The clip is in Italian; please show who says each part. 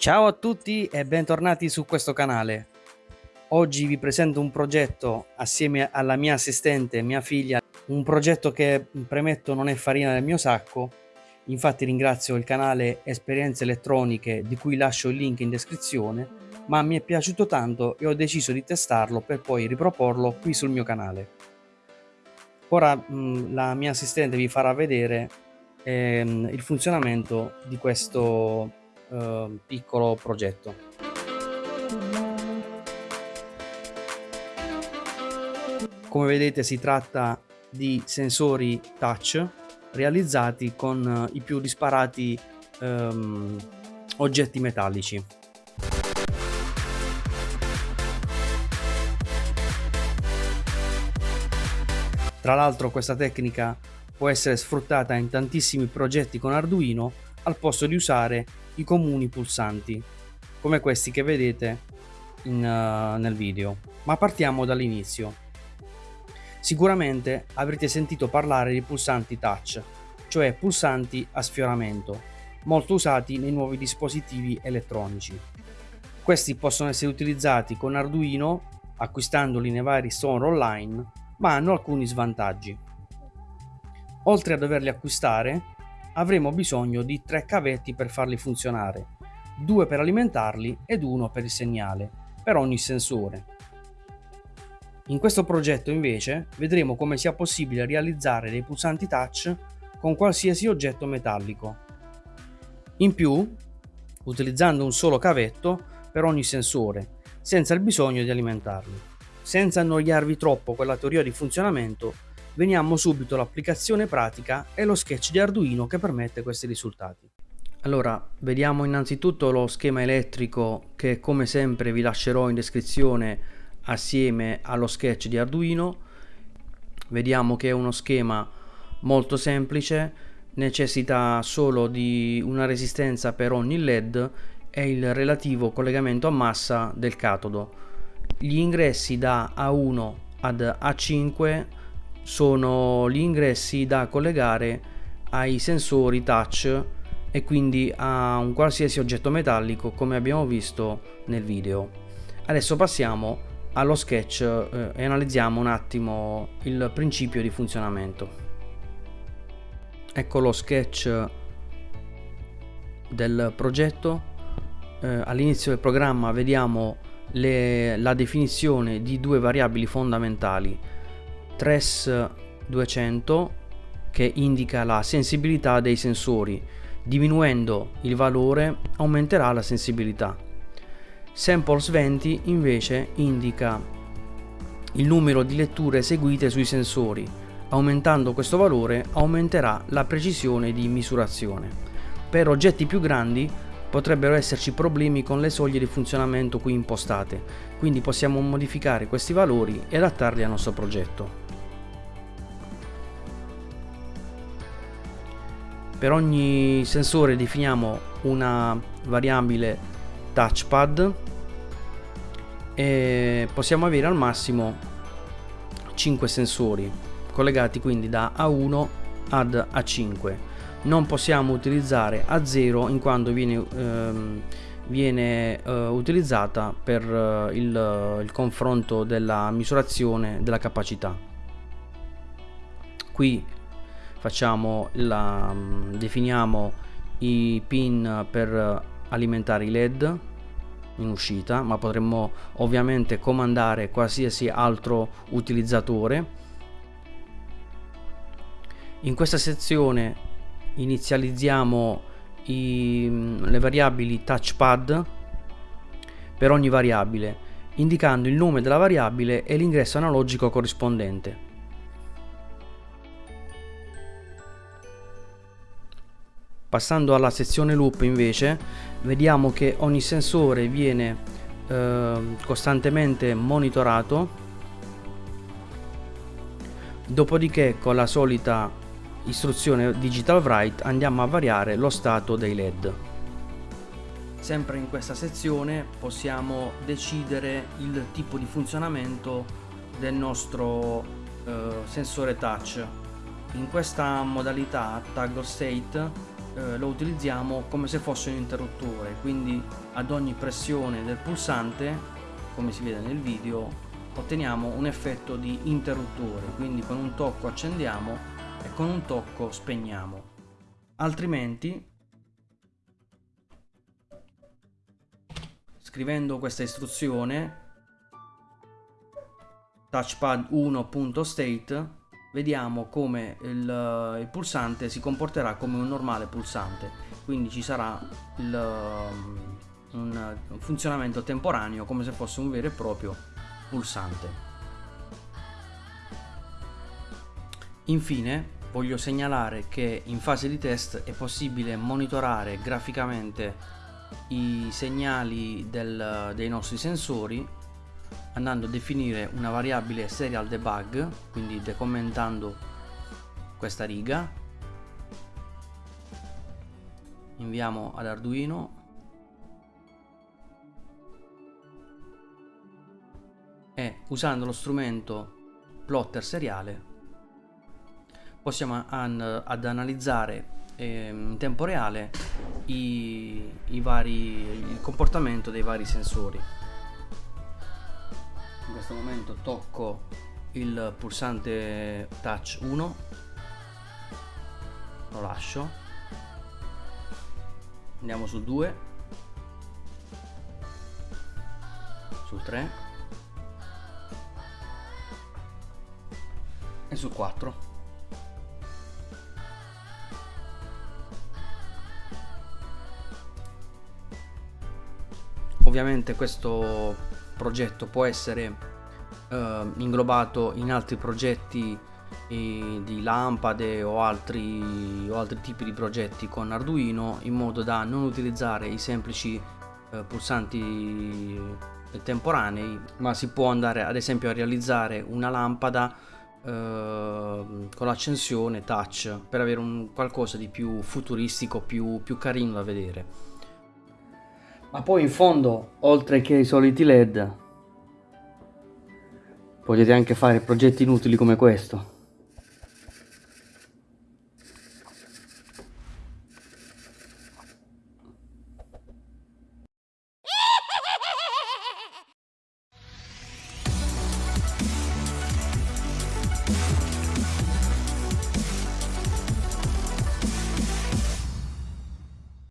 Speaker 1: Ciao a tutti e bentornati su questo canale. Oggi vi presento un progetto assieme alla mia assistente, mia figlia, un progetto che premetto non è farina del mio sacco, infatti ringrazio il canale Esperienze Elettroniche di cui lascio il link in descrizione, ma mi è piaciuto tanto e ho deciso di testarlo per poi riproporlo qui sul mio canale. Ora mh, la mia assistente vi farà vedere ehm, il funzionamento di questo eh, piccolo progetto. Come vedete si tratta di sensori touch realizzati con i più disparati ehm, oggetti metallici. Tra l'altro questa tecnica può essere sfruttata in tantissimi progetti con Arduino al posto di usare i comuni pulsanti, come questi che vedete in, uh, nel video. Ma partiamo dall'inizio. Sicuramente avrete sentito parlare di pulsanti touch, cioè pulsanti a sfioramento, molto usati nei nuovi dispositivi elettronici. Questi possono essere utilizzati con Arduino, acquistandoli nei vari store online, ma hanno alcuni svantaggi. Oltre a doverli acquistare, avremo bisogno di tre cavetti per farli funzionare, due per alimentarli ed uno per il segnale, per ogni sensore. In questo progetto invece vedremo come sia possibile realizzare dei pulsanti touch con qualsiasi oggetto metallico. In più, utilizzando un solo cavetto per ogni sensore, senza il bisogno di alimentarli. Senza annoiarvi troppo con la teoria di funzionamento, veniamo subito all'applicazione pratica e lo sketch di Arduino che permette questi risultati. Allora, vediamo innanzitutto lo schema elettrico che come sempre vi lascerò in descrizione assieme allo sketch di Arduino. Vediamo che è uno schema molto semplice, necessita solo di una resistenza per ogni LED e il relativo collegamento a massa del catodo. Gli ingressi da A1 ad A5 sono gli ingressi da collegare ai sensori touch e quindi a un qualsiasi oggetto metallico come abbiamo visto nel video. Adesso passiamo allo sketch eh, e analizziamo un attimo il principio di funzionamento. Ecco lo sketch del progetto. Eh, all'inizio del programma vediamo le, la definizione di due variabili fondamentali Tres 200 che indica la sensibilità dei sensori. Diminuendo il valore aumenterà la sensibilità. Samples 20 invece indica il numero di letture eseguite sui sensori. Aumentando questo valore aumenterà la precisione di misurazione. Per oggetti più grandi potrebbero esserci problemi con le soglie di funzionamento qui impostate, quindi possiamo modificare questi valori e adattarli al nostro progetto. Per ogni sensore definiamo una variabile touchpad e possiamo avere al massimo 5 sensori collegati quindi da A1 ad A5 non possiamo utilizzare A0 in quanto viene, ehm, viene eh, utilizzata per eh, il, il confronto della misurazione della capacità. Qui facciamo la, mm, definiamo i pin per alimentare i led in uscita ma potremmo ovviamente comandare qualsiasi altro utilizzatore. In questa sezione inizializziamo i, mm, le variabili touchpad per ogni variabile indicando il nome della variabile e l'ingresso analogico corrispondente Passando alla sezione loop invece vediamo che ogni sensore viene eh, costantemente monitorato. Dopodiché con la solita istruzione digital write andiamo a variare lo stato dei led. Sempre in questa sezione possiamo decidere il tipo di funzionamento del nostro eh, sensore touch. In questa modalità toggle state eh, lo utilizziamo come se fosse un interruttore quindi ad ogni pressione del pulsante come si vede nel video otteniamo un effetto di interruttore quindi con un tocco accendiamo e con un tocco spegniamo. Altrimenti scrivendo questa istruzione touchpad 1.state vediamo come il, il, pulsante si comporterà come un normale pulsante. Quindi ci sarà il, un, un funzionamento temporaneo come se fosse un vero e proprio pulsante. Infine voglio segnalare che in fase di test è possibile monitorare graficamente i segnali del, dei nostri sensori andando a definire una variabile serial debug quindi decommentando questa riga. Inviamo ad Arduino. E usando lo strumento plotter seriale possiamo an ad analizzare eh, in tempo reale i, i vari, il comportamento dei vari sensori in questo momento tocco il pulsante touch 1 lo lascio. Andiamo sul 2 sul 3 e sul 4 ovviamente questo progetto può essere eh, inglobato in altri progetti eh, di lampade o altri, o altri tipi di progetti con Arduino in modo da non utilizzare i semplici eh, pulsanti temporanei ma si può andare ad esempio a realizzare una lampada eh, con l'accensione touch per avere un qualcosa di più futuristico più, più carino da vedere ma poi in fondo, oltre che i soliti LED, potete anche fare progetti inutili come questo.